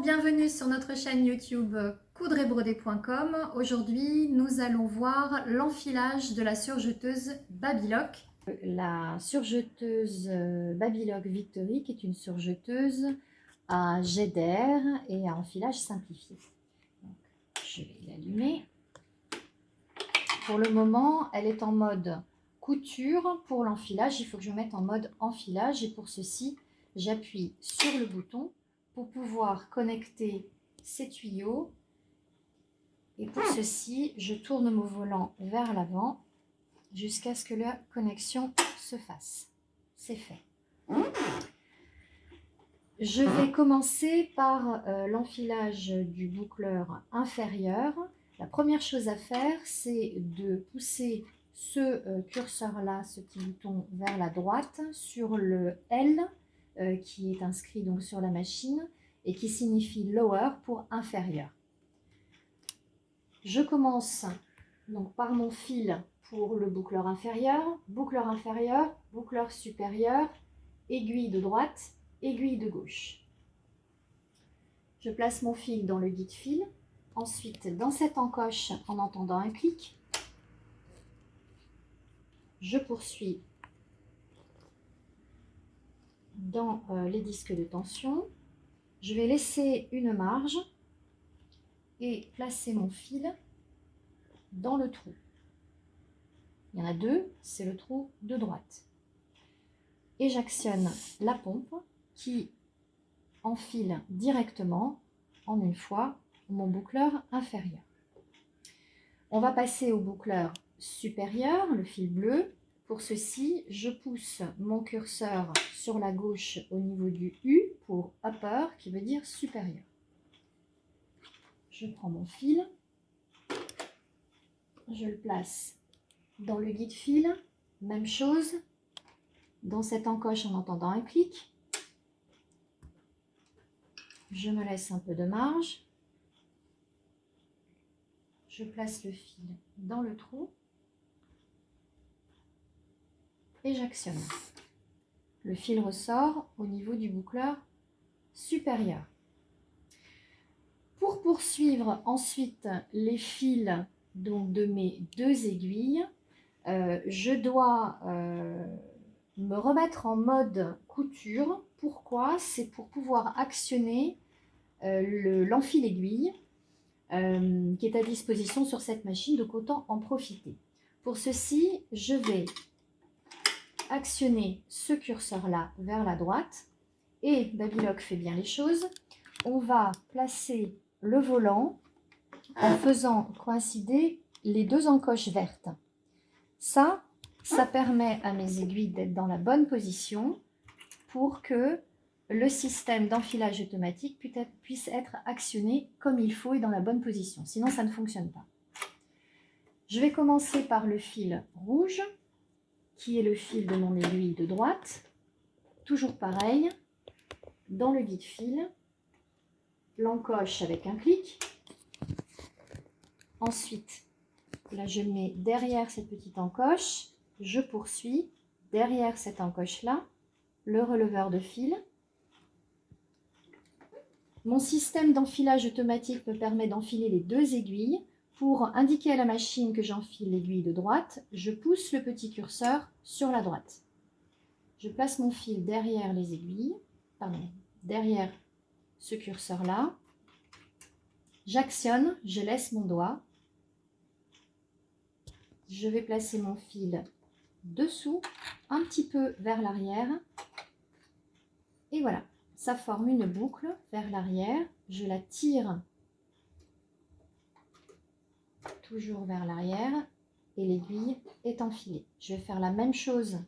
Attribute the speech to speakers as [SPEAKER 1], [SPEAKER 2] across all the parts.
[SPEAKER 1] bienvenue sur notre chaîne YouTube coudrebrodé.com. Aujourd'hui, nous allons voir l'enfilage de la surjeteuse Babylock.
[SPEAKER 2] La surjeteuse euh, Babylock Victory, est une surjeteuse à jet d'air et à enfilage simplifié. je vais l'allumer. Pour le moment, elle est en mode couture. Pour l'enfilage, il faut que je mette en mode enfilage. Et pour ceci, j'appuie sur le bouton pour pouvoir connecter ces tuyaux. Et pour ceci, je tourne mon volant vers l'avant jusqu'à ce que la connexion se fasse. C'est fait. Je vais commencer par euh, l'enfilage du boucleur inférieur. La première chose à faire, c'est de pousser ce euh, curseur-là, ce petit bouton vers la droite, sur le L euh, qui est inscrit donc sur la machine et qui signifie lower pour inférieur. Je commence donc par mon fil pour le boucleur inférieur, boucleur inférieur, boucleur supérieur, aiguille de droite, aiguille de gauche. Je place mon fil dans le guide fil, ensuite dans cette encoche en entendant un clic, je poursuis dans euh, les disques de tension. Je vais laisser une marge et placer mon fil dans le trou. Il y en a deux, c'est le trou de droite. Et j'actionne la pompe qui enfile directement en une fois mon boucleur inférieur. On va passer au boucleur supérieur, le fil bleu, pour ceci, je pousse mon curseur sur la gauche au niveau du U pour upper, qui veut dire supérieur. Je prends mon fil, je le place dans le guide fil, même chose, dans cette encoche en entendant un clic. Je me laisse un peu de marge. Je place le fil dans le trou et j'actionne. Le fil ressort au niveau du boucleur supérieur. Pour poursuivre ensuite les fils donc, de mes deux aiguilles, euh, je dois euh, me remettre en mode couture. Pourquoi? C'est pour pouvoir actionner euh, l'enfil aiguille qui est à disposition sur cette machine, donc autant en profiter. Pour ceci, je vais actionner ce curseur-là vers la droite. Et Babylock fait bien les choses. On va placer le volant en faisant coïncider les deux encoches vertes. Ça, ça permet à mes aiguilles d'être dans la bonne position pour que le système d'enfilage automatique puisse être actionné comme il faut et dans la bonne position. Sinon, ça ne fonctionne pas. Je vais commencer par le fil rouge qui est le fil de mon aiguille de droite. Toujours pareil, dans le guide fil, l'encoche avec un clic. Ensuite, là je mets derrière cette petite encoche, je poursuis derrière cette encoche-là, le releveur de fil. Mon système d'enfilage automatique me permet d'enfiler les deux aiguilles pour indiquer à la machine que j'enfile l'aiguille de droite, je pousse le petit curseur sur la droite. Je place mon fil derrière les aiguilles, pardon, derrière ce curseur-là. J'actionne, je laisse mon doigt. Je vais placer mon fil dessous, un petit peu vers l'arrière. Et voilà, ça forme une boucle vers l'arrière. Je la tire toujours vers l'arrière et l'aiguille est enfilée. Je vais faire la même chose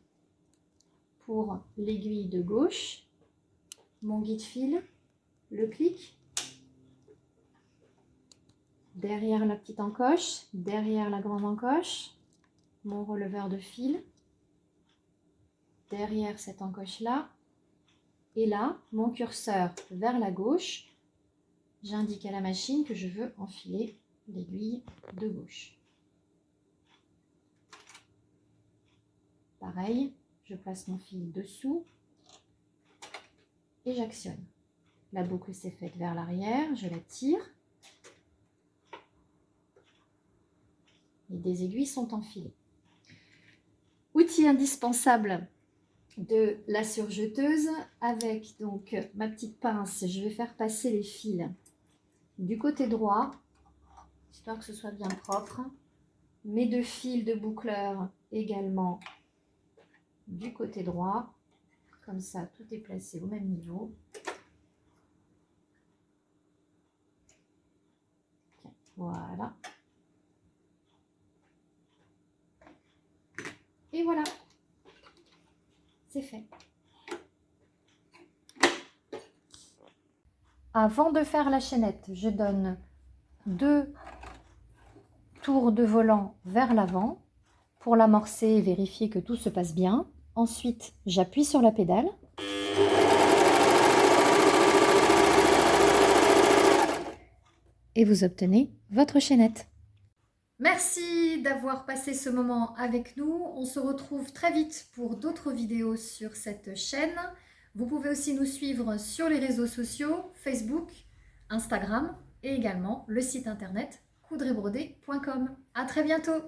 [SPEAKER 2] pour l'aiguille de gauche, mon guide fil, le clic, derrière la petite encoche, derrière la grande encoche, mon releveur de fil, derrière cette encoche-là, et là, mon curseur vers la gauche, j'indique à la machine que je veux enfiler l'aiguille de gauche. Pareil, je place mon fil dessous et j'actionne. La boucle s'est faite vers l'arrière, je la tire. Et des aiguilles sont enfilées. Outil indispensable de la surjeteuse avec donc ma petite pince, je vais faire passer les fils du côté droit, histoire que ce soit bien propre. Mes deux fils de boucleur également du côté droit. Comme ça, tout est placé au même niveau. Voilà. Et voilà. C'est fait.
[SPEAKER 1] Avant de faire la chaînette, je donne deux tours de volant vers l'avant pour l'amorcer et vérifier que tout se passe bien. Ensuite, j'appuie sur la pédale. Et vous obtenez votre chaînette. Merci d'avoir passé ce moment avec nous. On se retrouve très vite pour d'autres vidéos sur cette chaîne. Vous pouvez aussi nous suivre sur les réseaux sociaux, Facebook, Instagram et également le site internet coudrebrodé.com. À très bientôt